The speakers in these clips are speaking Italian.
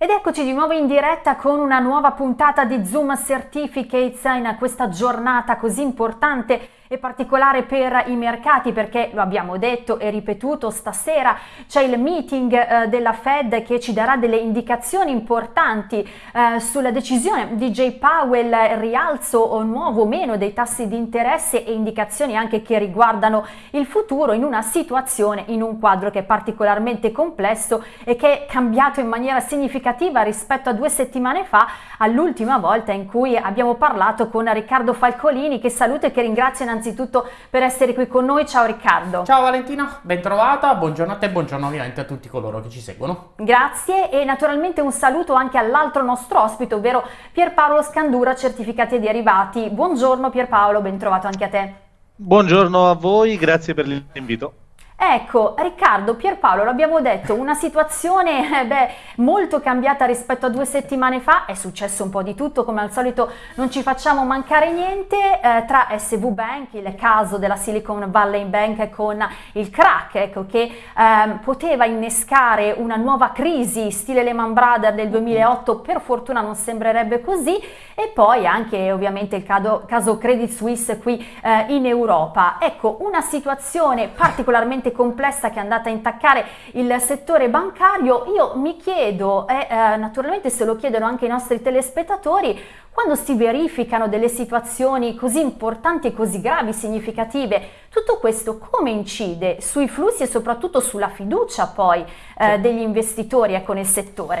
Ed eccoci di nuovo in diretta con una nuova puntata di Zoom Certificates in questa giornata così importante e particolare per i mercati perché lo abbiamo detto e ripetuto stasera c'è il meeting eh, della Fed che ci darà delle indicazioni importanti eh, sulla decisione. Di Jay Powell rialzo o nuovo o meno dei tassi di interesse e indicazioni anche che riguardano il futuro in una situazione in un quadro che è particolarmente complesso e che è cambiato in maniera significativa rispetto a due settimane fa all'ultima volta in cui abbiamo parlato con Riccardo Falcolini che saluto e che ringrazio innanzitutto innanzitutto per essere qui con noi. Ciao Riccardo. Ciao Valentina, ben trovata, buongiorno a te e buongiorno ovviamente a tutti coloro che ci seguono. Grazie e naturalmente un saluto anche all'altro nostro ospite, ovvero Pierpaolo Scandura, certificati e derivati. Buongiorno Pierpaolo, ben trovato anche a te. Buongiorno a voi, grazie per l'invito. Ecco, Riccardo, Pierpaolo, l'abbiamo detto, una situazione eh, beh, molto cambiata rispetto a due settimane fa, è successo un po' di tutto, come al solito non ci facciamo mancare niente, eh, tra SV Bank, il caso della Silicon Valley Bank con il crack, ecco, che eh, poteva innescare una nuova crisi stile Lehman Brothers del 2008, per fortuna non sembrerebbe così, e poi anche ovviamente il caso, caso Credit Suisse qui eh, in Europa. Ecco, una situazione particolarmente estremamente complessa che è andata a intaccare il settore bancario, io mi chiedo, e eh, naturalmente se lo chiedono anche i nostri telespettatori, quando si verificano delle situazioni così importanti e così gravi, significative, tutto questo come incide sui flussi e soprattutto sulla fiducia poi eh, degli investitori ecco, nel settore?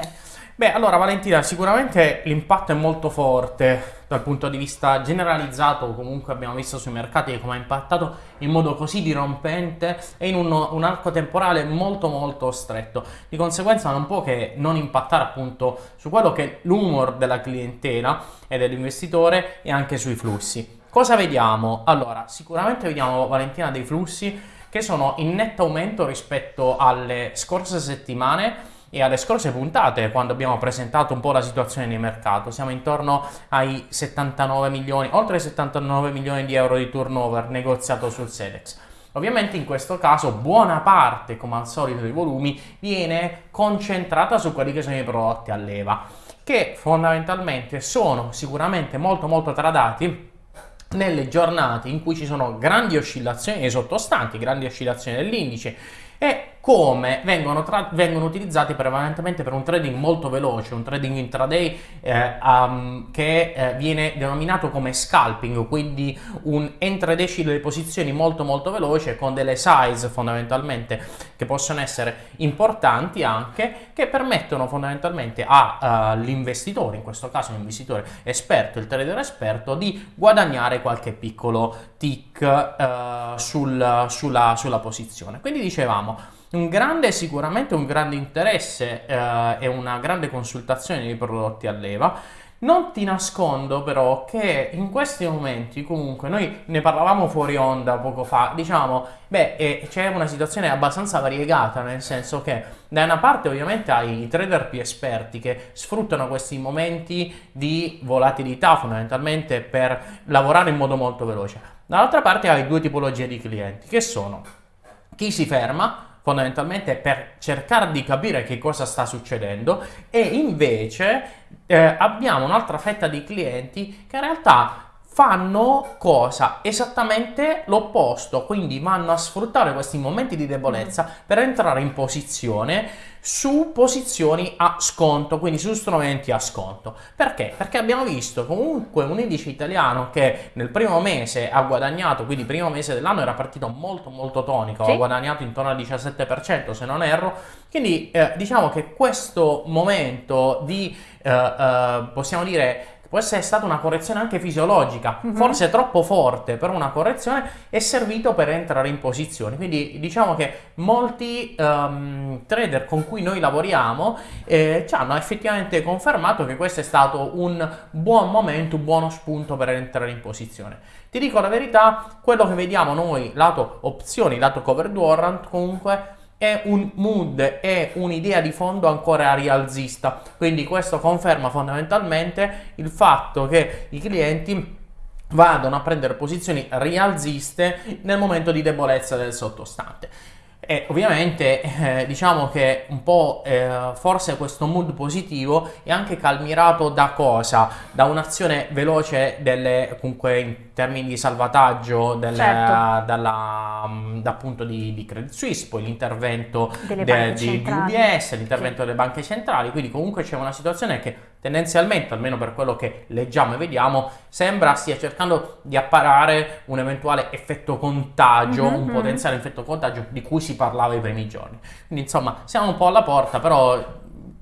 Beh, allora Valentina, sicuramente l'impatto è molto forte dal punto di vista generalizzato, comunque abbiamo visto sui mercati come ha impattato in modo così dirompente e in un, un, arco temporale molto molto stretto. Di conseguenza non può che non impattare appunto su quello che è l'humor della clientela e dell'investitore e anche sui flussi. Cosa vediamo? Allora, sicuramente vediamo Valentina dei flussi che sono in netto aumento rispetto alle scorse settimane e alle scorse puntate quando abbiamo presentato un po' la situazione di mercato. Siamo intorno ai 79 milioni, oltre 79 milioni di euro di turnover negoziato sul Sedex. Ovviamente in questo caso buona parte, come al solito, dei volumi viene concentrata su quelli che sono i prodotti a leva, che fondamentalmente sono sicuramente molto molto tradati nelle giornate in cui ci sono grandi oscillazioni dei sottostanti, grandi oscillazioni dell'indice e come vengono, vengono, utilizzati prevalentemente per un trading molto veloce, un trading intraday eh, um, che eh, viene denominato come scalping, quindi un entradesci delle posizioni molto molto veloce con delle size fondamentalmente che possono essere importanti anche, che permettono fondamentalmente all'investitore, uh, in questo caso un investitore esperto, il trader esperto, di guadagnare qualche piccolo tick uh, sul, sulla, sulla posizione. Quindi dicevamo, un grande, sicuramente un grande interesse eh, e una grande consultazione dei prodotti a leva. Non ti nascondo però che in questi momenti comunque noi ne parlavamo fuori onda poco fa, diciamo, beh, eh, c'è una situazione abbastanza variegata, nel senso che da una parte ovviamente hai i trader più esperti che sfruttano questi momenti di volatilità fondamentalmente per lavorare in modo molto veloce. Dall'altra parte hai due tipologie di clienti che sono chi si ferma fondamentalmente per cercare di capire che cosa sta succedendo e invece eh, abbiamo un'altra fetta di clienti che in realtà fanno cosa? Esattamente l'opposto, quindi vanno a sfruttare questi momenti di debolezza mm. per entrare in posizione su posizioni a sconto, quindi su strumenti a sconto. Perché? Perché abbiamo visto comunque un indice italiano che nel primo mese ha guadagnato, quindi primo mese dell'anno era partito molto molto tonico, sì. ha guadagnato intorno al 17% se non erro, quindi eh, diciamo che questo momento di, eh, eh, possiamo dire, può essere stata una correzione anche fisiologica, mm-hmm. forse troppo forte per una correzione, è servito per entrare in posizione. Quindi diciamo che molti um, trader con cui noi lavoriamo eh, ci hanno effettivamente confermato che questo è stato un buon momento, un buono spunto per entrare in posizione. Ti dico la verità, quello che vediamo noi lato opzioni, lato covered warrant comunque è un mood, è un'idea di fondo ancora rialzista. Quindi questo conferma fondamentalmente il fatto che i clienti vadano a prendere posizioni rialziste nel momento di debolezza del sottostante. E ovviamente eh, diciamo che un po' eh, forse questo mood positivo è anche calmirato da cosa? Da un'azione veloce delle, comunque in termini di salvataggio delle, certo. dalla, mm, da appunto di, di, Credit Suisse, poi l'intervento de, di, di, UBS, l'intervento sì. delle banche centrali, quindi comunque c'è una situazione che tendenzialmente, almeno per quello che leggiamo e vediamo, sembra stia cercando di apparare un eventuale effetto contagio, mm-hmm. un potenziale effetto contagio di cui si parlava i primi giorni. Quindi insomma siamo un po' alla porta, però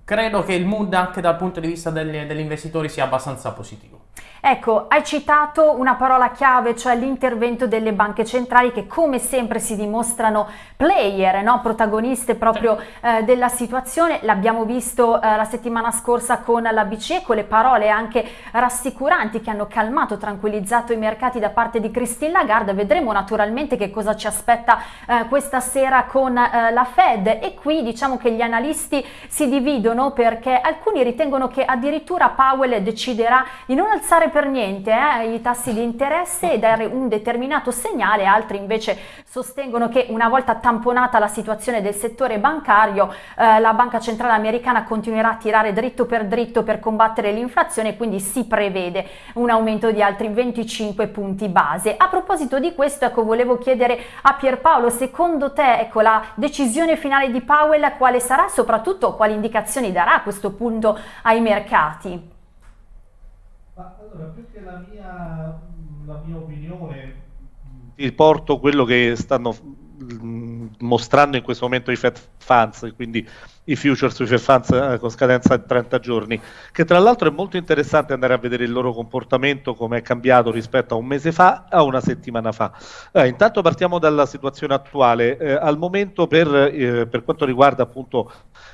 credo che il mood anche dal punto di vista degli, degli investitori sia abbastanza positivo. Ecco, hai citato una parola chiave, cioè l'intervento delle banche centrali che come sempre si dimostrano player, no? protagoniste proprio eh, della situazione. L'abbiamo visto eh, la settimana scorsa con la BCE, con le parole anche rassicuranti che hanno calmato, tranquillizzato i mercati da parte di Christine Lagarde. Vedremo naturalmente che cosa ci aspetta eh, questa sera con eh, la Fed e qui diciamo che gli analisti si dividono perché alcuni ritengono che addirittura Powell deciderà di non alzare per niente eh, i tassi di interesse e dare un determinato segnale, altri invece sostengono che una volta tamponata la situazione del settore bancario, eh, la Banca Centrale Americana continuerà a tirare dritto per dritto per combattere l'inflazione, quindi si prevede un aumento di altri 25 punti base. A proposito di questo, ecco, volevo chiedere a Pierpaolo, secondo te, ecco, la decisione finale di Powell quale sarà, soprattutto quali indicazioni darà a questo punto ai mercati? Ma allora, più che la mia, la mia opinione, ti porto quello che stanno mm, mostrando in questo momento i Fed Funds, quindi i futures sui Funds eh, con scadenza di 30 giorni, che tra l'altro è molto interessante andare a vedere il loro comportamento, come è cambiato rispetto a un mese fa a una settimana fa. Eh, intanto partiamo dalla situazione attuale. Eh, al momento per, eh, per, quanto riguarda appunto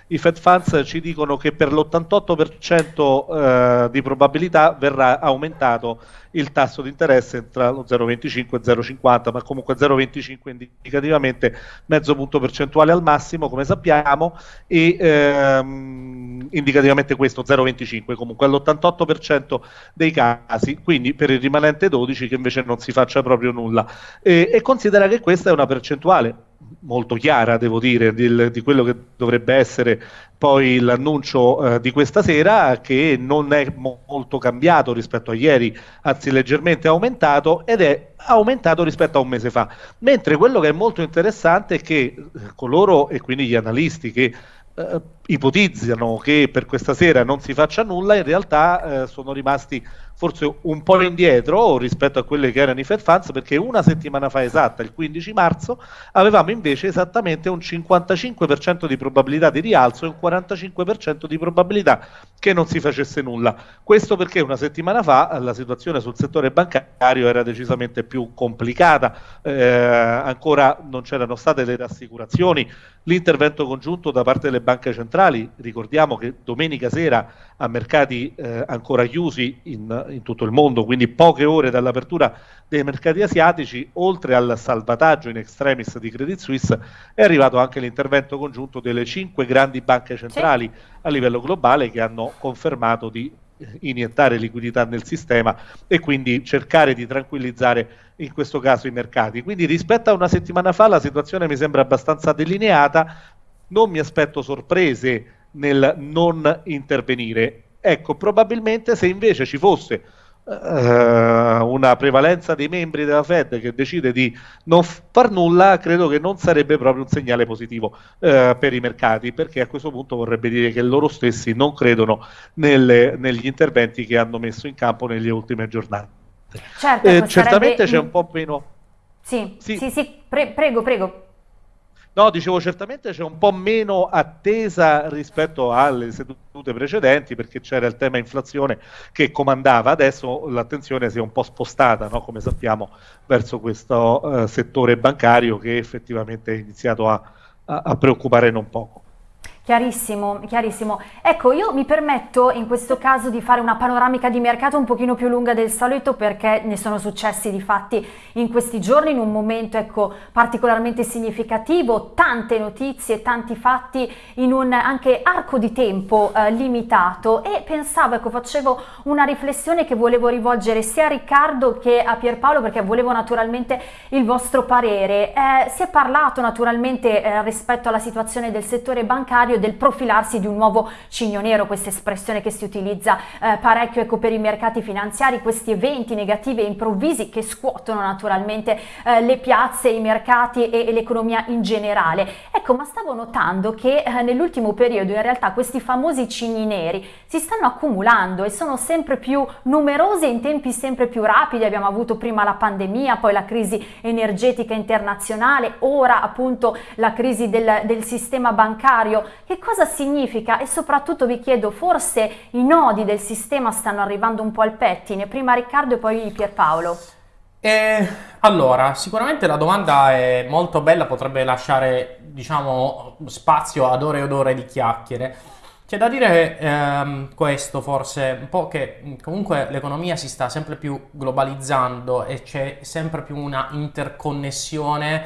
i Fed Funds ci dicono che per l'88% eh, di probabilità verrà aumentato il tasso di interesse tra lo 0,25 e 0,50, ma comunque 0,25 indicativamente mezzo punto percentuale al massimo, come sappiamo, e ehm, indicativamente questo 0,25 comunque all'88% dei casi, quindi per il rimanente 12 che invece non si faccia proprio nulla. E, e considera che questa è una percentuale molto chiara, devo dire, di, di quello che dovrebbe essere poi l'annuncio eh, di questa sera, che non è mo- molto cambiato rispetto a ieri, anzi leggermente aumentato, ed è aumentato rispetto a un mese fa. Mentre quello che è molto interessante è che eh, coloro, e quindi gli analisti che eh, ipotizzano che per questa sera non si faccia nulla, in realtà eh, sono rimasti forse un po' indietro rispetto a quelle che erano i Fed Funds perché una settimana fa esatta, il 15 marzo, avevamo invece esattamente un 55% di probabilità di rialzo e un 45% di probabilità che non si facesse nulla. Questo perché una settimana fa la situazione sul settore bancario era decisamente più complicata, eh, ancora non c'erano state le rassicurazioni, l'intervento congiunto da parte delle banche centrali, ricordiamo che domenica sera a mercati eh, ancora chiusi in, in tutto il mondo, quindi poche ore dall'apertura dei mercati asiatici, oltre al salvataggio in extremis di Credit Suisse, è arrivato anche l'intervento congiunto delle cinque grandi banche centrali sì. a livello globale che hanno confermato di iniettare liquidità nel sistema e quindi cercare di tranquillizzare in questo caso i mercati. Quindi rispetto a una settimana fa la situazione mi sembra abbastanza delineata, non mi aspetto sorprese nel non intervenire. Ecco, probabilmente se invece ci fosse uh, una prevalenza dei membri della Fed che decide di non far nulla, credo che non sarebbe proprio un segnale positivo uh, per i mercati, perché a questo punto vorrebbe dire che loro stessi non credono nelle, negli interventi che hanno messo in campo nelle ultime giornate. Certo, eh, certamente sarebbe... c'è un po' meno... Sì, sì, sì, sì pre- prego, prego. No, dicevo, certamente c'è un po' meno attesa rispetto alle sedute precedenti perché c'era il tema inflazione che comandava, adesso l'attenzione si è un po' spostata, no? come sappiamo, verso questo uh, settore bancario che effettivamente è iniziato a, a, a preoccupare non poco. Chiarissimo, chiarissimo. Ecco, io mi permetto in questo caso di fare una panoramica di mercato un pochino più lunga del solito perché ne sono successi di fatti in questi giorni in un momento ecco, particolarmente significativo, tante notizie, tanti fatti in un anche arco di tempo eh, limitato e pensavo, ecco, facevo una riflessione che volevo rivolgere sia a Riccardo che a Pierpaolo perché volevo naturalmente il vostro parere. Eh, si è parlato naturalmente eh, rispetto alla situazione del settore bancario necessario del profilarsi di un nuovo cigno nero, questa espressione che si utilizza eh, parecchio ecco, per i mercati finanziari, questi eventi negativi e improvvisi che scuotono naturalmente eh, le piazze, i mercati e, e, l'economia in generale. Ecco, ma stavo notando che eh, nell'ultimo periodo in realtà questi famosi cigni neri si stanno accumulando e sono sempre più numerosi in tempi sempre più rapidi. Abbiamo avuto prima la pandemia, poi la crisi energetica internazionale, ora appunto la crisi del, del sistema bancario che cosa significa? E soprattutto vi chiedo, forse i nodi del sistema stanno arrivando un po' al pettine? Prima Riccardo e poi Pierpaolo. Eh, allora, sicuramente la domanda è molto bella, potrebbe lasciare, diciamo, spazio ad ore ed ore di chiacchiere. C'è da dire ehm, questo forse, un po' che comunque l'economia si sta sempre più globalizzando e c'è sempre più una interconnessione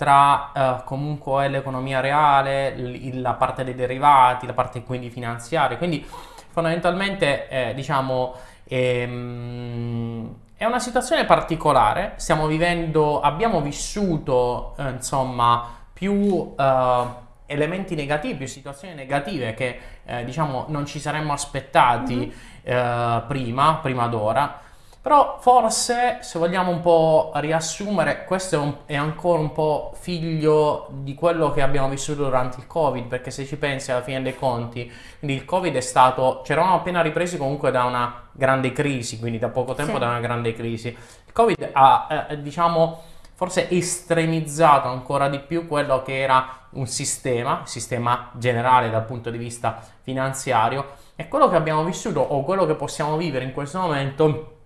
tra eh, comunque l'economia reale, la parte dei derivati, la parte quindi finanziaria. Quindi fondamentalmente eh, diciamo ehm, è una situazione particolare, stiamo vivendo, abbiamo vissuto eh, insomma più eh, elementi negativi, più situazioni negative che eh, diciamo non ci saremmo aspettati mm-hmm. prima, prima d'ora. Però forse, se vogliamo un po' riassumere, questo è, un, è, ancora un po' figlio di quello che abbiamo vissuto durante il Covid, perché se ci pensi alla fine dei conti, quindi il Covid è stato, ci eravamo appena ripresi comunque da una grande crisi, quindi da poco tempo sì. da una grande crisi. Il Covid ha, eh, diciamo, forse estremizzato ancora di più quello che era un sistema, sistema generale dal punto di vista finanziario, e quello che abbiamo vissuto o quello che possiamo vivere in questo momento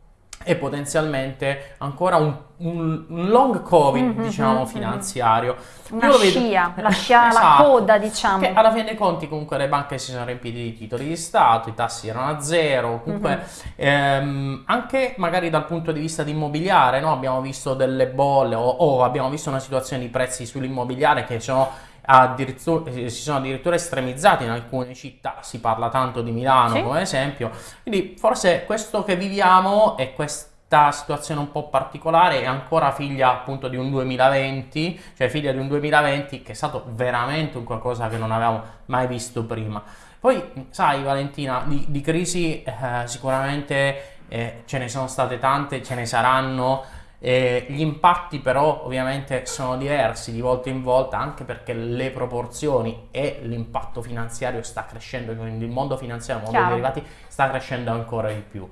e potenzialmente ancora un, un, long covid mm-hmm, diciamo mm-hmm. finanziario una Io scia, vedo... la scia, esatto, la coda diciamo che alla fine dei conti comunque le banche si sono riempite di titoli di Stato i tassi erano a zero comunque mm-hmm. ehm, anche magari dal punto di vista di immobiliare no? abbiamo visto delle bolle o, o abbiamo visto una situazione di prezzi sull'immobiliare che sono si sono addirittura estremizzati in alcune città, si parla tanto di Milano sì. come esempio, quindi forse questo che viviamo è questa situazione un po' particolare è ancora figlia appunto di un 2020, cioè figlia di un 2020 che è stato veramente un qualcosa che non avevamo mai visto prima. Poi, sai Valentina, di, di crisi eh, sicuramente eh, ce ne sono state tante, ce ne saranno, eh, gli impatti però ovviamente sono diversi di volta in volta anche perché le proporzioni e l'impatto finanziario sta crescendo, quindi il mondo finanziario, il mondo dei derivati sta crescendo ancora di più.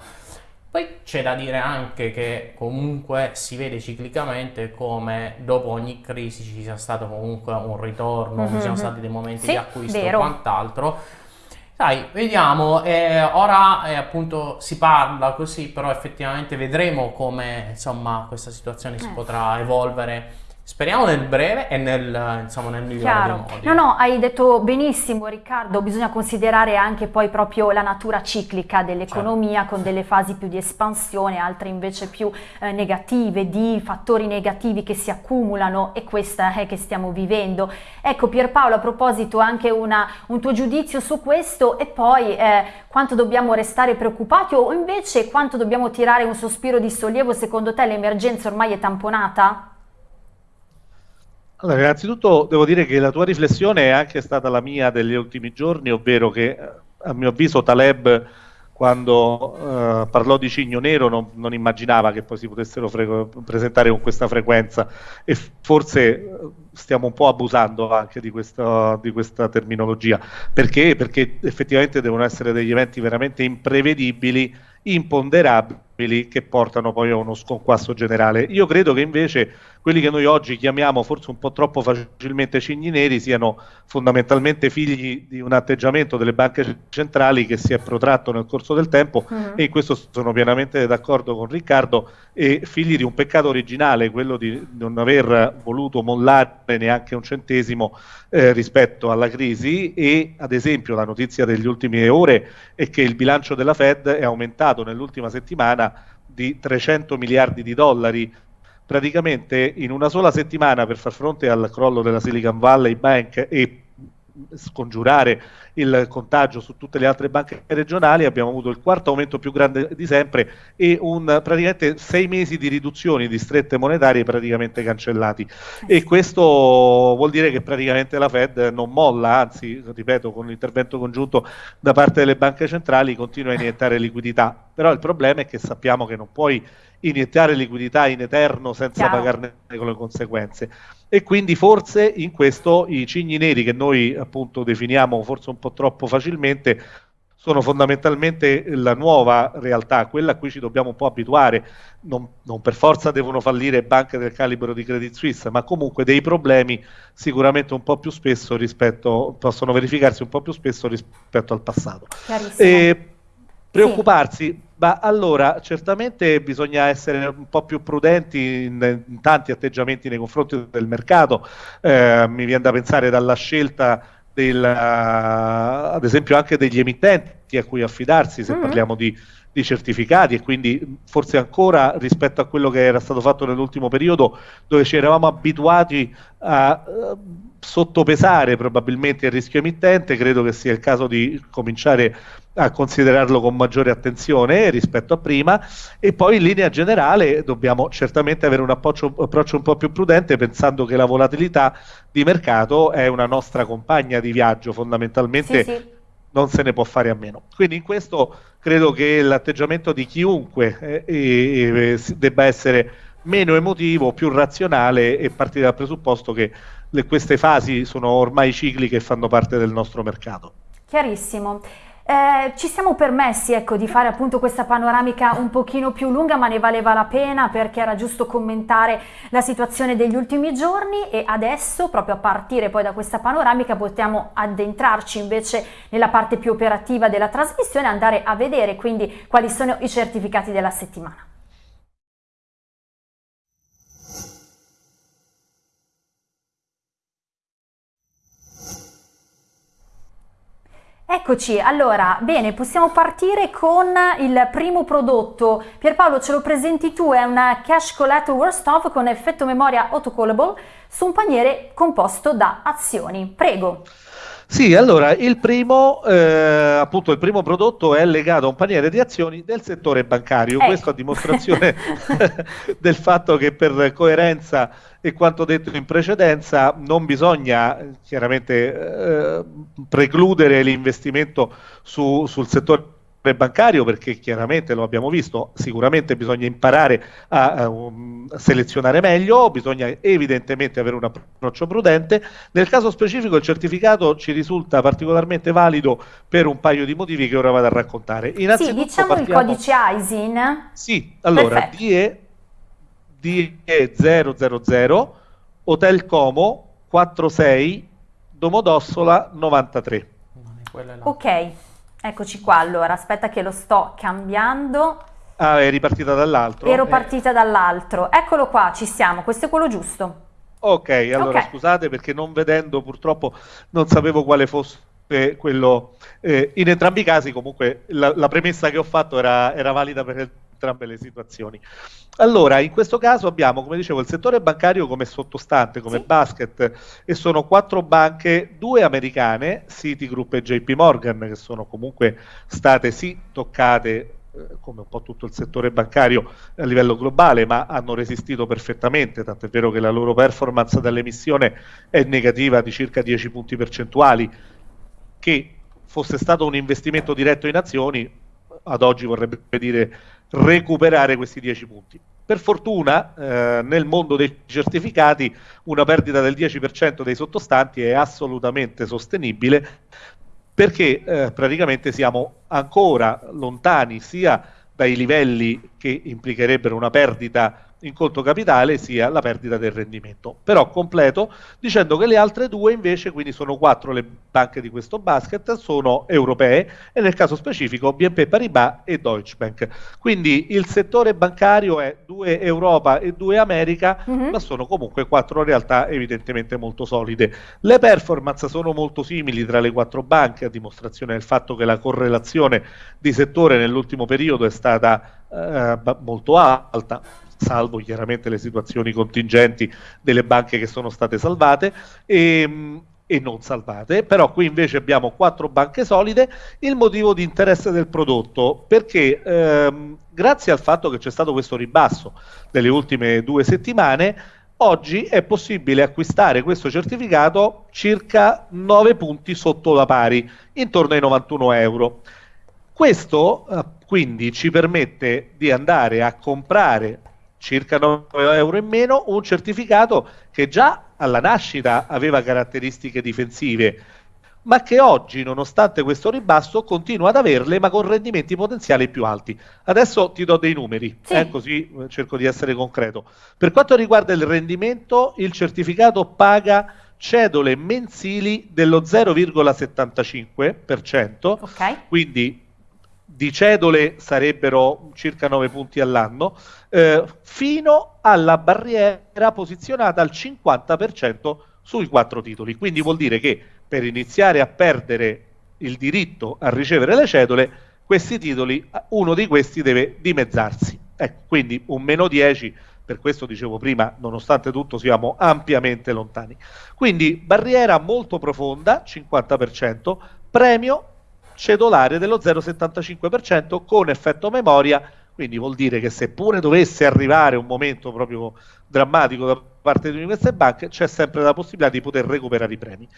Poi c'è da dire anche che comunque si vede ciclicamente come dopo ogni crisi ci sia stato comunque un ritorno, mm-hmm. ci siano stati dei momenti sì, di acquisto e quant'altro dai, vediamo, eh, ora eh, appunto si parla così, però effettivamente vedremo come insomma questa situazione si eh. potrà evolvere Speriamo nel breve e nel, insomma, nel migliore Chiaro. dei modi. No, no, hai detto benissimo Riccardo, bisogna considerare anche poi proprio la natura ciclica dell'economia certo. con delle fasi più di espansione, altre invece più eh, negative, di fattori negativi che si accumulano e questa è che stiamo vivendo. Ecco Pierpaolo, a proposito anche una, un tuo giudizio su questo e poi eh, quanto dobbiamo restare preoccupati o invece quanto dobbiamo tirare un sospiro di sollievo, secondo te l'emergenza ormai è tamponata? Allora, innanzitutto devo dire che la tua riflessione è anche stata la mia degli ultimi giorni, ovvero che eh, a mio avviso Taleb quando uh, parlò di Cigno Nero non, non, immaginava che poi si potessero presentare con questa frequenza e forse eh, stiamo un po' abusando anche di questa, di questa terminologia. Perché? Perché effettivamente devono essere degli eventi veramente imprevedibili, imponderabili che portano poi a uno sconquasso generale. Io credo che invece quelli che noi oggi chiamiamo forse un po' troppo facilmente cigni neri siano fondamentalmente figli di un atteggiamento delle banche centrali che si è protratto nel corso del tempo mm. e in questo sono pienamente d'accordo con Riccardo e figli di un peccato originale, quello di non aver voluto mollare neanche un centesimo eh, rispetto alla crisi e ad esempio la notizia degli ultimi ore è che il bilancio della Fed è aumentato nell'ultima settimana di 300 miliardi di dollari praticamente in una sola settimana per far fronte al crollo della Silicon Valley Bank e scongiurare il contagio su tutte le altre banche regionali abbiamo avuto il quarto aumento più grande di sempre e un, praticamente sei mesi di riduzioni di strette monetarie praticamente cancellati e questo vuol dire che praticamente la Fed non molla anzi ripeto con l'intervento congiunto da parte delle banche centrali continua a iniettare liquidità però il problema è che sappiamo che non puoi iniettare liquidità in eterno senza Chiaro. pagarne con le conseguenze. E quindi forse in questo i cigni neri che noi appunto definiamo forse un po' troppo facilmente sono fondamentalmente la nuova realtà, quella a cui ci dobbiamo un po' abituare. Non, non, per forza devono fallire banche del calibro di Credit Suisse, ma comunque dei problemi sicuramente un po' più spesso rispetto, possono verificarsi un po' più spesso rispetto al passato. E preoccuparsi, sì. Ma allora, certamente bisogna essere un po' più prudenti in, in tanti atteggiamenti nei confronti del mercato. Eh, mi viene da pensare dalla scelta del, uh, ad esempio anche degli emittenti a cui affidarsi se mm-hmm. parliamo di, di, certificati e quindi forse ancora rispetto a quello che era stato fatto nell'ultimo periodo dove ci eravamo abituati a uh, sottopesare probabilmente il rischio emittente, credo che sia il caso di cominciare a considerarlo con maggiore attenzione rispetto a prima e poi in linea generale dobbiamo certamente avere un approccio, approccio, un po' più prudente pensando che la volatilità di mercato è una nostra compagna di viaggio fondamentalmente sì, sì. non se ne può fare a meno quindi in questo credo che l'atteggiamento di chiunque eh, eh, debba essere meno emotivo, più razionale e partire dal presupposto che le, queste fasi sono ormai cicliche e fanno parte del nostro mercato. Chiarissimo. Eh, ci siamo permessi ecco, di fare appunto questa panoramica un pochino più lunga ma ne valeva la pena perché era giusto commentare la situazione degli ultimi giorni e adesso proprio a partire poi da questa panoramica possiamo addentrarci invece nella parte più operativa della trasmissione andare a vedere quindi quali sono i certificati della settimana. Eccoci, allora, bene, possiamo partire con il primo prodotto. Pierpaolo, ce lo presenti tu, è una Cash Collateral Worst Off con effetto memoria autocallable su un paniere composto da azioni. Prego. Sì, allora il primo, eh, appunto, il primo prodotto è legato a un paniere di azioni del settore bancario. Ecco. Questo a dimostrazione del fatto che per coerenza e quanto detto in precedenza non bisogna chiaramente eh, precludere l'investimento su, sul settore bancario perché chiaramente lo abbiamo visto, sicuramente bisogna imparare a, a, um, selezionare meglio, bisogna evidentemente avere un approccio prudente. Nel caso specifico il certificato ci risulta particolarmente valido per un paio di motivi che ora vado a raccontare. Sì, diciamo partiamo... il codice ISIN. Sì, allora DE, DE 000 Hotel Como 46 Domodossola 93. Ok. Eccoci qua, allora, aspetta che lo sto cambiando. Ah, è ripartita dall'altro? Ero eh. partita dall'altro. Eccolo qua, ci siamo, questo è quello giusto. Ok, allora okay. scusate perché non vedendo purtroppo non sapevo quale fosse quello. Eh, in entrambi i casi comunque la, la premessa che ho fatto era, era valida per entrambe le situazioni. Allora, in questo caso abbiamo, come dicevo, il settore bancario come sottostante, come sì. basket, e sono quattro banche, due americane, Citigroup e JP Morgan, che sono comunque state sì toccate eh, come un po' tutto il settore bancario a livello globale, ma hanno resistito perfettamente, tant'è vero che la loro performance dall'emissione è negativa di circa 10 punti percentuali, che fosse stato un investimento diretto in azioni, ad oggi vorrebbe dire recuperare questi 10 punti. Per fortuna eh, nel mondo dei certificati una perdita del 10% dei sottostanti è assolutamente sostenibile perché eh, praticamente siamo ancora lontani sia dai livelli che implicherebbero una perdita in conto capitale sia la perdita del rendimento. Però completo dicendo che le altre due invece, quindi sono quattro le banche di questo basket, sono europee e nel caso specifico BNP Paribas e Deutsche Bank. Quindi il settore bancario è due Europa e due America, mm-hmm. ma sono comunque quattro realtà evidentemente molto solide. Le performance sono molto simili tra le quattro banche, a dimostrazione del fatto che la correlazione di settore nell'ultimo periodo è stata eh, molto alta salvo chiaramente le situazioni contingenti delle banche che sono state salvate. E, ehm, e non salvate, però qui invece abbiamo quattro banche solide, il motivo di interesse del prodotto, perché ehm, grazie al fatto che c'è stato questo ribasso delle ultime due settimane, oggi è possibile acquistare questo certificato circa 9 punti sotto la pari, intorno ai 91 euro. Questo eh, quindi ci permette di andare a comprare circa 9 euro in meno, un certificato che già alla nascita aveva caratteristiche difensive, ma che oggi, nonostante questo ribasso, continua ad averle, ma con rendimenti potenziali più alti. Adesso ti do dei numeri, sì. eh, così eh, cerco di essere concreto. Per quanto riguarda il rendimento, il certificato paga cedole mensili dello 0,75%, okay. quindi di cedole sarebbero circa 9 punti all'anno, eh, fino alla barriera posizionata al 50% sui quattro titoli. Quindi vuol dire che per iniziare a perdere il diritto a ricevere le cedole, questi titoli, uno di questi deve dimezzarsi. Ecco, quindi un meno 10, per questo dicevo prima, nonostante tutto siamo ampiamente lontani. Quindi barriera molto profonda, 50%, premio cedolare dello 0,75% con effetto memoria, quindi vuol dire che seppure dovesse arrivare un momento proprio drammatico da parte di queste banche, c'è sempre la possibilità di poter recuperare i premi.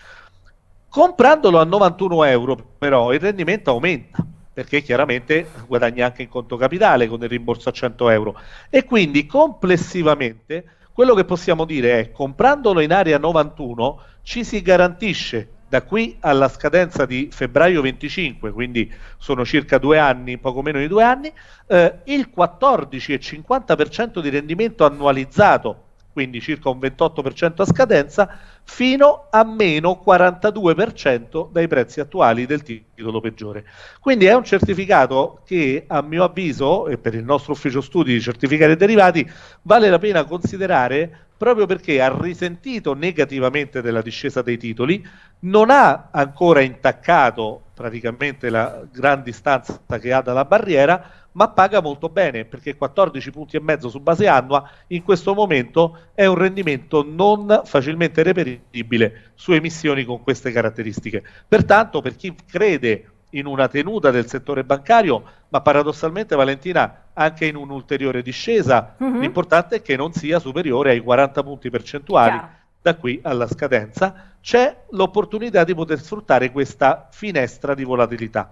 Comprandolo a 91 euro però il rendimento aumenta perché chiaramente guadagni anche in conto capitale con il rimborso a 100 euro e quindi complessivamente quello che possiamo dire è comprandolo in area 91 ci si garantisce da qui alla scadenza di febbraio 25, quindi sono circa due anni, poco meno di due anni, eh, il 14,50% di rendimento annualizzato, quindi circa un 28% a scadenza, fino a meno 42% dai prezzi attuali del titolo peggiore. Quindi è un certificato che a mio avviso, e per il nostro ufficio studi di certificati derivati, vale la pena considerare proprio perché ha risentito negativamente della discesa dei titoli, non ha ancora intaccato praticamente la gran distanza che ha dalla barriera, ma paga molto bene perché 14 punti e mezzo su base annua in questo momento è un rendimento non facilmente reperibile su emissioni con queste caratteristiche. Pertanto, per chi crede in una tenuta del settore bancario, ma paradossalmente Valentina anche in un'ulteriore discesa, mm-hmm. l'importante è che non sia superiore ai 40 punti percentuali Chiaro. da qui alla scadenza, c'è l'opportunità di poter sfruttare questa finestra di volatilità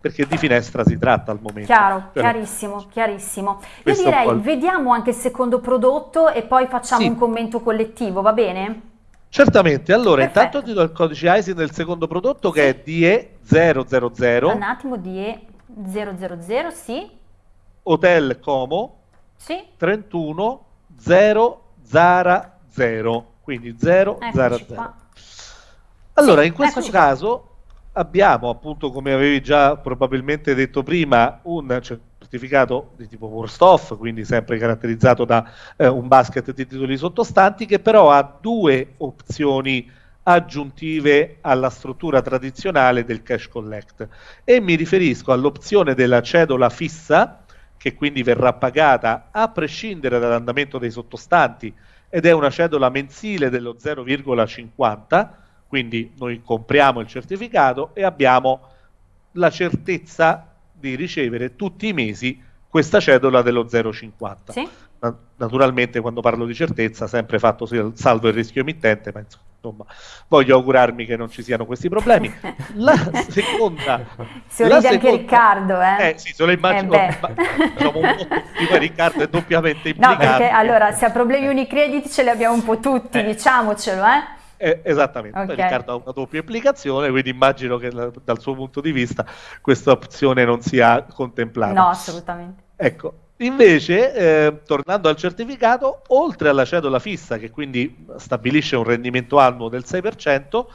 perché di finestra si tratta al momento. Chiaro, cioè, chiarissimo, chiarissimo. Io direi vediamo anche il secondo prodotto e poi facciamo sì. un commento collettivo, va bene? Certamente, allora Perfetto. intanto ti do il codice ISIN del secondo prodotto che è DE000. Un attimo, DE000, sì. Hotel Como sì. 31 0 Zara 0, quindi 0 Zara 0. Allora, sì, in questo caso qua. abbiamo appunto, come avevi già probabilmente detto prima, un certificato di tipo worst off, quindi sempre caratterizzato da eh, un basket di titoli sottostanti, che però ha due opzioni aggiuntive alla struttura tradizionale del cash collect. E mi riferisco all'opzione della cedola fissa che quindi verrà pagata a prescindere dall'andamento dei sottostanti ed è una cedola mensile dello 0,50 quindi noi compriamo il certificato e abbiamo la certezza di ricevere tutti i mesi questa cedola dello 0,50. Sì. Naturalmente quando parlo di certezza sempre fatto salvo il rischio emittente, ma insomma voglio augurarmi che non ci siano questi problemi. La seconda... Si ride anche Riccardo, eh? Eh sì, se lo immagino, eh ma, diciamo un po' Riccardo è doppiamente implicato. No, perché allora se ha problemi Unicredit ce li abbiamo un po' tutti, eh. diciamocelo, eh? Eh, esattamente, okay. Riccardo ha una doppia implicazione, quindi immagino che dal suo punto di vista questa opzione non sia contemplata. No, assolutamente. Ecco, invece, eh, tornando al certificato, oltre alla cedola fissa, che quindi stabilisce un rendimento annuo del 6%,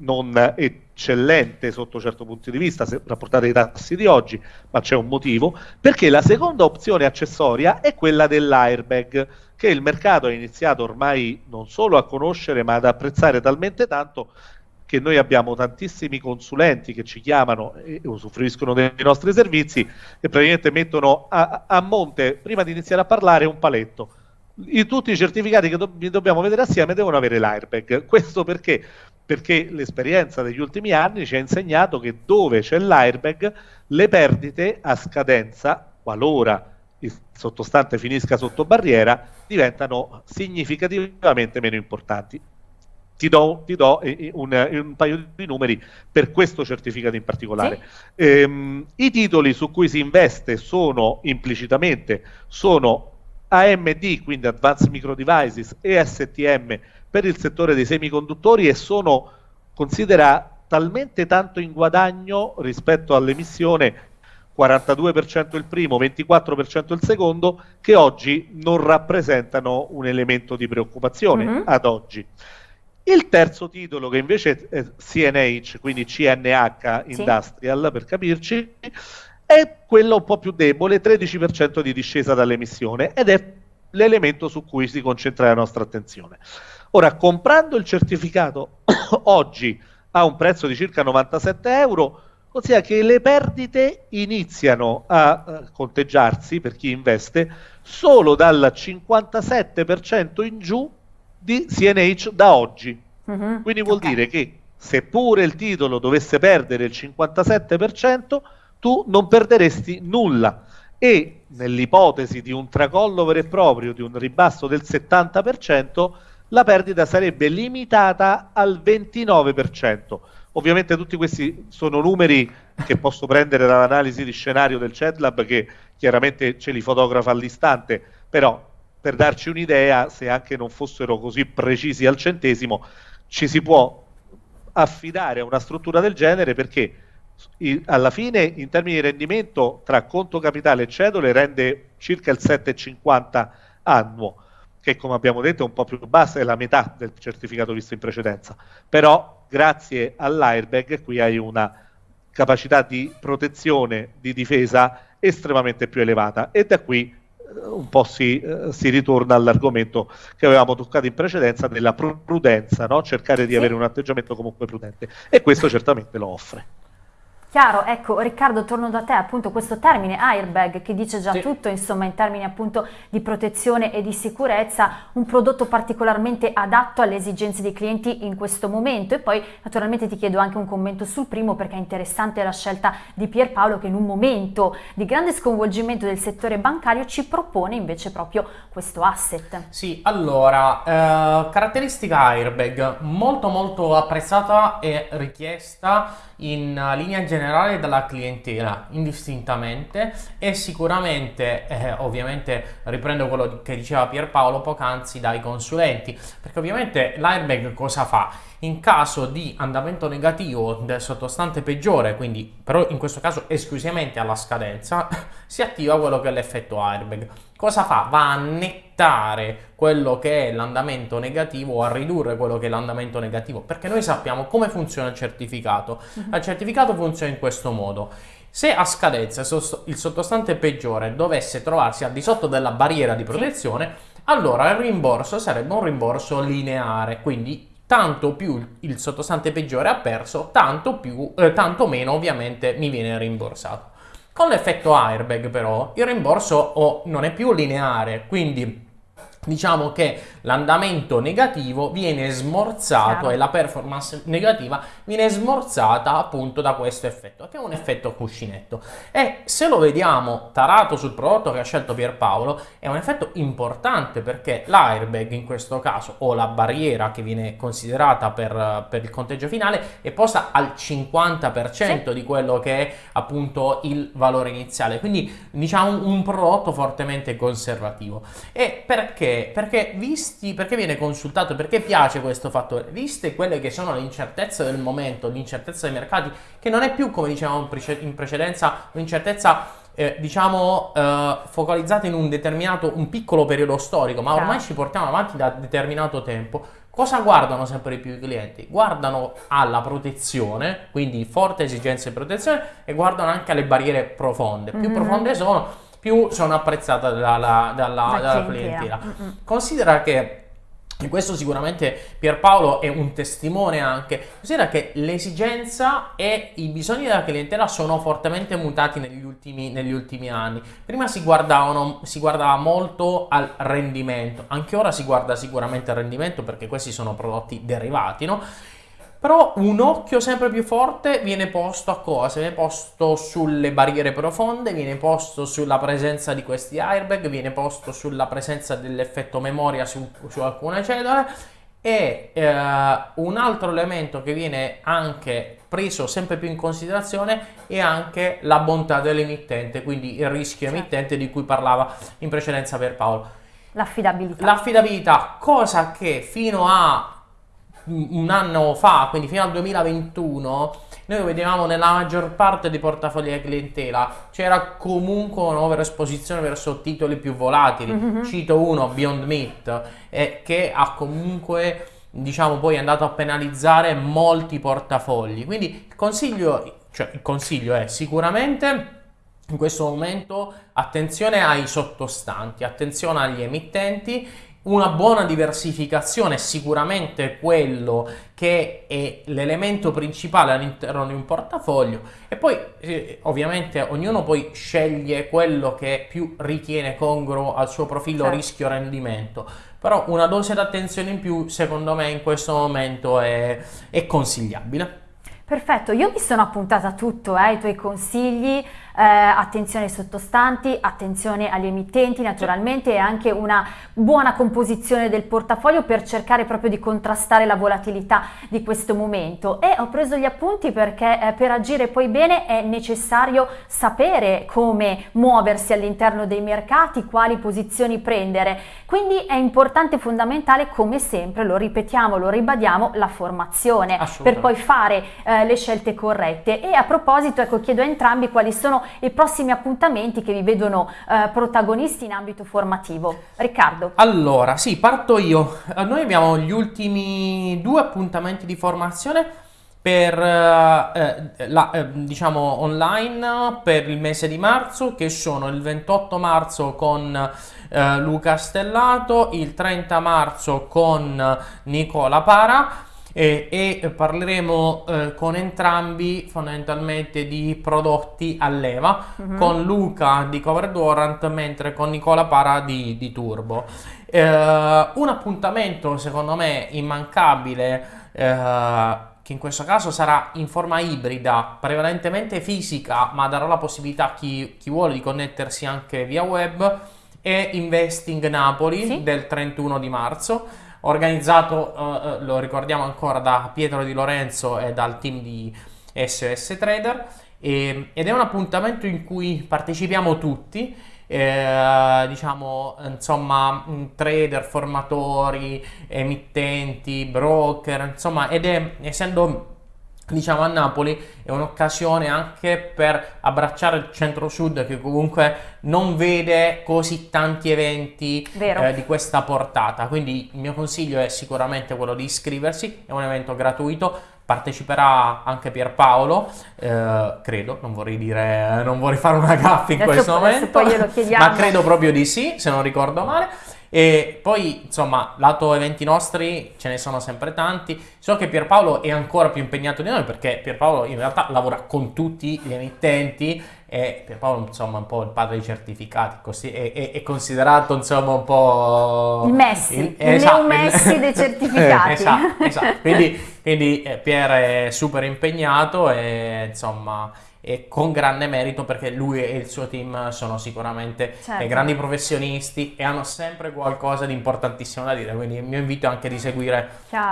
non eccellente sotto certo punto di vista se rapportate ai tassi di oggi, ma c'è un motivo, perché la seconda opzione accessoria è quella dell'airbag, che il mercato ha iniziato ormai non solo a conoscere, ma ad apprezzare talmente tanto che noi abbiamo tantissimi consulenti che ci chiamano e usufruiscono dei nostri servizi e praticamente mettono a, a monte, prima di iniziare a parlare, un paletto. I, tutti i certificati che do- dobbiamo vedere assieme devono avere l'airbag. Questo perché? Perché l'esperienza degli ultimi anni ci ha insegnato che dove c'è l'airbag, le perdite a scadenza, qualora il sottostante finisca sotto barriera, diventano significativamente meno importanti ti do, ti do un, un, paio di numeri per questo certificato in particolare. Sì. Ehm, I titoli su cui si investe sono implicitamente sono AMD, quindi Advanced Micro Devices, e STM per il settore dei semiconduttori e sono, considera, talmente tanto in guadagno rispetto all'emissione 42% il primo, 24% il secondo, che oggi non rappresentano un elemento di preoccupazione mm-hmm. ad oggi. Il terzo titolo, che invece è CNH, quindi CNH Industrial sì. per capirci, è quello un po' più debole, 13% di discesa dall'emissione ed è l'elemento su cui si concentra la nostra attenzione. Ora, comprando il certificato oggi a un prezzo di circa 97 euro, ossia che le perdite iniziano a uh, conteggiarsi per chi investe solo dal 57% in giù di CNH da oggi. Mm-hmm. Quindi vuol okay. dire che seppure il titolo dovesse perdere il 57%, tu non perderesti nulla. E nell'ipotesi di un tracollo vero e proprio, di un ribasso del 70%, la perdita sarebbe limitata al 29%. Ovviamente tutti questi sono numeri che posso prendere dall'analisi di scenario del CEDLAB che chiaramente ce li fotografa all'istante, però per darci un'idea, se anche non fossero così precisi al centesimo, ci si può affidare a una struttura del genere perché alla fine in termini di rendimento tra conto capitale e cedole rende circa il 7,50 annuo che come abbiamo detto è un po' più bassa, è la metà del certificato visto in precedenza però grazie all'airbag qui hai una capacità di protezione, di difesa estremamente più elevata e da qui un po' si, eh, si, ritorna all'argomento che avevamo toccato in precedenza della prudenza, no? cercare di sì. avere un atteggiamento comunque prudente e questo certamente lo offre. Chiaro, ecco Riccardo torno da te, appunto questo termine airbag che dice già sì. tutto, insomma in termini appunto di protezione e di sicurezza, un prodotto particolarmente adatto alle esigenze dei clienti in questo momento e poi naturalmente ti chiedo anche un commento sul primo perché è interessante la scelta di Pierpaolo che in un momento di grande sconvolgimento del settore bancario ci propone invece proprio questo asset. Sì, allora, eh, caratteristica airbag molto molto apprezzata e richiesta in linea generale dalla clientela indistintamente e sicuramente eh, ovviamente riprendo quello che diceva Pierpaolo poc'anzi dai consulenti perché ovviamente l'airbag cosa fa? in caso di andamento negativo del sottostante peggiore, quindi però in questo caso esclusivamente alla scadenza, si attiva quello che è l'effetto airbag. Cosa fa? Va a nettare quello che è l'andamento negativo o a ridurre quello che è l'andamento negativo, perché noi sappiamo come funziona il certificato. Mhm. Il certificato funziona in questo modo. Se a scadenza il sottostante peggiore dovesse trovarsi al di sotto della barriera di protezione, allora il rimborso sarebbe un rimborso lineare, quindi tanto più il sottostante peggiore ha perso, tanto, più, eh, tanto meno ovviamente mi viene rimborsato. Con l'effetto airbag però il rimborso oh, non è più lineare, quindi diciamo che l'andamento negativo viene smorzato Chiaro. e la performance negativa viene smorzata appunto da questo effetto, che è un effetto cuscinetto. E se lo vediamo tarato sul prodotto che ha scelto Pierpaolo, è un effetto importante perché l'airbag in questo caso, o la barriera che viene considerata per, per il conteggio finale, è posta al 50% sì. di quello che è appunto il valore iniziale. Quindi diciamo un prodotto fortemente conservativo. E perché? Perché visto visti, perché viene consultato, perché piace questo fattore? Viste quelle che sono le incertezze del momento, l'incertezza dei mercati, che non è più, come dicevamo in precedenza, un'incertezza eh, diciamo eh, focalizzata in un determinato, un piccolo periodo storico, ma ormai ci portiamo avanti da determinato tempo. Cosa guardano sempre di più i clienti? Guardano alla protezione, quindi forte esigenza di protezione, e guardano anche alle barriere profonde. Più mm-hmm. profonde sono, più sono apprezzate dalla, dalla, dalla clientela. Mm-hmm. Considera che e questo sicuramente Pierpaolo è un testimone anche. Considera che l'esigenza e i bisogni della clientela sono fortemente mutati negli ultimi, negli ultimi anni. Prima si, si guardava molto al rendimento, anche ora si guarda sicuramente al rendimento perché questi sono prodotti derivati, no? Però un occhio sempre più forte viene posto a cosa? Viene posto sulle barriere profonde, viene posto sulla presenza di questi airbag, viene posto sulla presenza dell'effetto memoria su, su alcune cellule e eh, un altro elemento che viene anche preso sempre più in considerazione è anche la bontà dell'emittente, quindi il rischio certo. emittente di cui parlava in precedenza per Paolo. L'affidabilità. L'affidabilità, cosa che fino a un anno fa, quindi fino al 2021, noi vedevamo nella maggior parte dei portafogli di clientela c'era comunque un'overesposizione verso titoli più volatili. Mm-hmm. Cito uno, Beyond Meat, eh, che ha comunque diciamo poi andato a penalizzare molti portafogli. Quindi il consiglio, cioè il consiglio è sicuramente in questo momento attenzione ai sottostanti, attenzione agli emittenti una buona diversificazione è sicuramente quello che è l'elemento principale all'interno di un portafoglio. E poi eh, ovviamente ognuno poi sceglie quello che più ritiene congruo al suo profilo certo. rischio-rendimento però una dose d'attenzione in più secondo me in questo momento è, è consigliabile. Perfetto, io mi sono appuntata tutto, eh, i tuoi consigli, eh, attenzione ai sottostanti, attenzione agli emittenti naturalmente e anche una buona composizione del portafoglio per cercare proprio di contrastare la volatilità di questo momento. E ho preso gli appunti perché eh, per agire poi bene è necessario sapere come muoversi all'interno dei mercati, quali posizioni prendere, quindi è importante e fondamentale come sempre, lo ripetiamo, lo ribadiamo, la formazione per poi fare eh, le scelte corrette. E a proposito ecco chiedo a entrambi quali sono i prossimi appuntamenti che vi vedono eh, protagonisti in ambito formativo. Riccardo. Allora, sì, parto io. Eh, noi abbiamo gli ultimi due appuntamenti di formazione per eh, eh, la, eh, diciamo online per il mese di marzo che sono il 28 marzo con eh, Luca Stellato, il 30 marzo con Nicola Para e, e parleremo eh, con entrambi fondamentalmente di prodotti a leva, mm-hmm. con Luca di Covered Warrant mentre con Nicola Para di, di Turbo. Eh, un appuntamento secondo me immancabile eh, che in questo caso sarà in forma ibrida, prevalentemente fisica, ma darò la possibilità a chi, chi vuole di connettersi anche via web, è Investing Napoli sì? del 31 di marzo organizzato, uh, lo ricordiamo ancora, da Pietro Di Lorenzo e dal team di SOS Trader e, ed è un appuntamento in cui partecipiamo tutti. Eh, diciamo insomma trader, formatori, emittenti, broker, insomma, ed è essendo diciamo a Napoli è un'occasione anche per abbracciare il centro-sud che comunque non vede così tanti eventi eh, di questa portata. Quindi il mio consiglio è sicuramente quello di iscriversi è un evento gratuito parteciperà anche Pierpaolo eh, credo non vorrei dire non vorrei fare una gaffa in adesso, questo momento ma credo proprio di sì se non ricordo male e poi, insomma, lato eventi nostri ce ne sono sempre tanti. So che Pierpaolo è ancora più impegnato di noi perché Pierpaolo in realtà lavora con tutti gli emittenti e Pierpaolo, insomma, è un po' il padre dei certificati, così è, è, è considerato, insomma, un po'... Il Messi, il, il esatto, Messi il... dei certificati. esatto, esatto. Quindi, quindi eh, Pier è super impegnato e, insomma e con grande merito perché lui e il suo team sono sicuramente certo. dei grandi professionisti e hanno sempre qualcosa di importantissimo da dire, quindi il mio invito è anche di seguire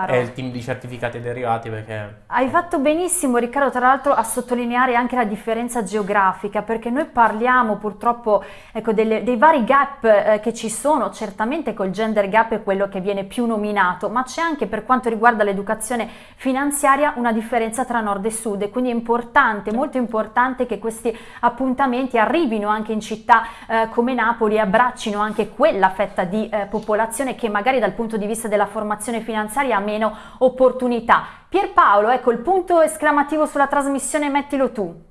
eh, il team di certificati derivati perché... Hai fatto benissimo Riccardo tra l'altro a sottolineare anche la differenza geografica perché noi parliamo purtroppo ecco, delle, dei vari gap eh, che ci sono, certamente col gender gap è quello che viene più nominato, ma c'è anche per quanto riguarda l'educazione finanziaria una differenza tra nord e sud e quindi è importante, molto importante importante che questi appuntamenti arrivino anche in città eh, come Napoli e abbraccino anche quella fetta di eh, popolazione che magari dal punto di vista della formazione finanziaria ha meno opportunità. Pierpaolo, ecco il punto esclamativo sulla trasmissione mettilo tu.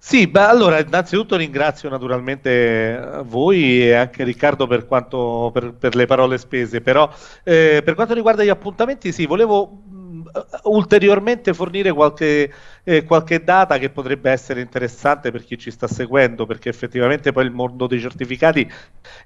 Sì, beh, allora innanzitutto ringrazio naturalmente eh, voi e anche Riccardo per, quanto, per, per le parole spese, però eh, per quanto riguarda gli appuntamenti sì, volevo ulteriormente fornire qualche, eh, qualche, data che potrebbe essere interessante per chi ci sta seguendo, perché effettivamente poi il mondo dei certificati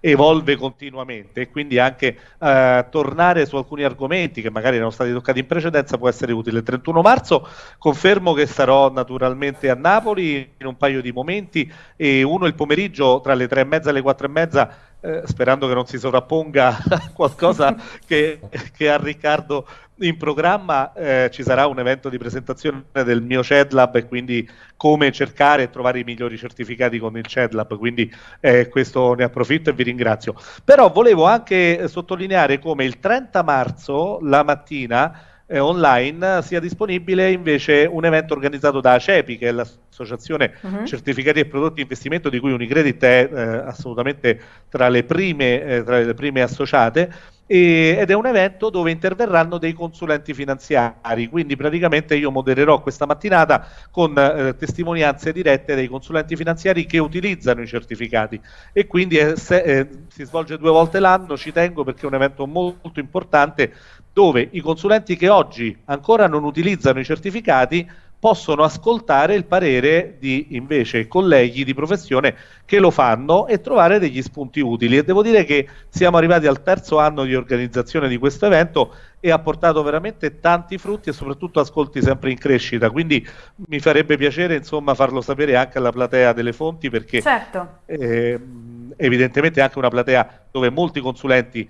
evolve continuamente e quindi anche eh, tornare su alcuni argomenti che magari erano stati toccati in precedenza può essere utile. Il 31 marzo confermo che sarò naturalmente a Napoli in un paio di momenti e uno il pomeriggio tra le tre e mezza e le quattro e mezza eh, sperando che non si sovrapponga qualcosa che, che a Riccardo in programma eh, ci sarà un evento di presentazione del mio CEDLAB e quindi come cercare e trovare i migliori certificati con il CEDLAB, quindi eh, questo ne approfitto e vi ringrazio. Però volevo anche sottolineare come il 30 marzo, la mattina, eh, online sia disponibile invece un evento organizzato da ACEPI, che è l'associazione uh-huh. certificati e prodotti di investimento di cui Unicredit è eh, assolutamente tra le prime, eh, tra le prime associate, e, ed è un evento dove interverranno dei consulenti finanziari, quindi praticamente io modererò questa mattinata con eh, testimonianze dirette dei consulenti finanziari che utilizzano i certificati. E quindi eh, se, eh, si svolge due volte l'anno, ci tengo perché è un evento molto importante dove i consulenti che oggi ancora non utilizzano i certificati possono ascoltare il parere di invece colleghi di professione che lo fanno e trovare degli spunti utili. E devo dire che siamo arrivati al terzo anno di organizzazione di questo evento e ha portato veramente tanti frutti e soprattutto ascolti sempre in crescita. Quindi mi farebbe piacere insomma farlo sapere anche alla platea delle fonti perché certo. eh, evidentemente è anche una platea dove molti consulenti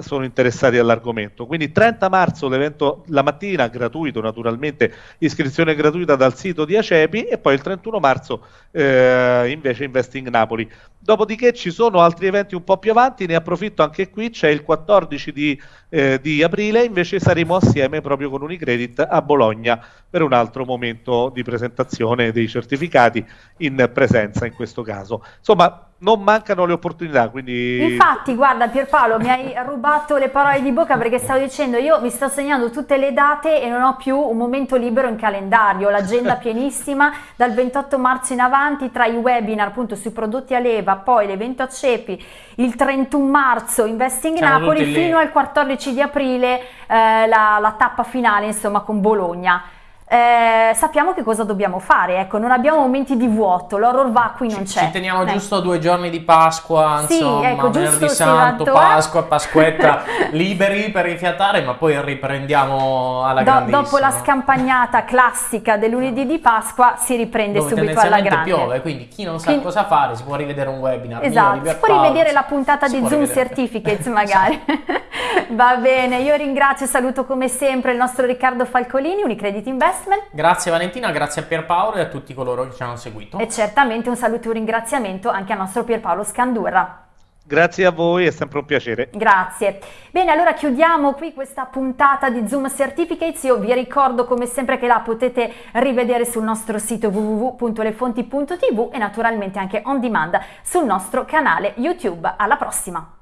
sono interessati all'argomento. Quindi 30 marzo l'evento la mattina, gratuito naturalmente, iscrizione gratuita dal sito di Acepi e poi il 31 marzo eh, invece Investing Napoli. Dopodiché ci sono altri eventi un po' più avanti, ne approfitto anche qui, c'è il 14 di, eh, di aprile, invece saremo assieme proprio con Unicredit a Bologna per un altro momento di presentazione dei certificati in presenza in questo caso. Insomma, non mancano le opportunità. Quindi... Infatti, guarda Pierpaolo, mi hai rubato le parole di bocca perché stavo dicendo io mi sto segnando tutte le date e non ho più un momento libero in calendario, l'agenda pienissima dal 28 marzo in avanti tra i webinar appunto sui prodotti a leva, poi l'evento a Cepi, il 31 marzo Investing Siamo Napoli fino al 14 di aprile eh, la, la tappa finale insomma con Bologna eh, sappiamo che cosa dobbiamo fare, ecco, non abbiamo momenti di vuoto, l'horror vacui non c'è. Ci teniamo eh. giusto due giorni di Pasqua, sì, insomma, ecco, venerdì santo, eh. Pasqua, Pasquetta, liberi per rifiatare, ma poi riprendiamo alla Do, grandissima. Dopo la scampagnata classica del lunedì di Pasqua si riprende Dove subito alla grande. piove, quindi chi non sa quindi, cosa fare si può rivedere un webinar. Esatto, si può rivedere la puntata di Zoom Certificates magari. Va bene, io ringrazio e saluto come sempre il nostro Riccardo Falcolini, Unicredit Invest Investment. Grazie Valentina, grazie a Pierpaolo e a tutti coloro che ci hanno seguito. E certamente un saluto e un ringraziamento anche al nostro Pierpaolo Scandurra. Grazie a voi, è sempre un piacere. Grazie. Bene, allora chiudiamo qui questa puntata di Zoom Certificates. Io vi ricordo come sempre che la potete rivedere sul nostro sito www.lefonti.tv e naturalmente anche on demand sul nostro canale YouTube. Alla prossima!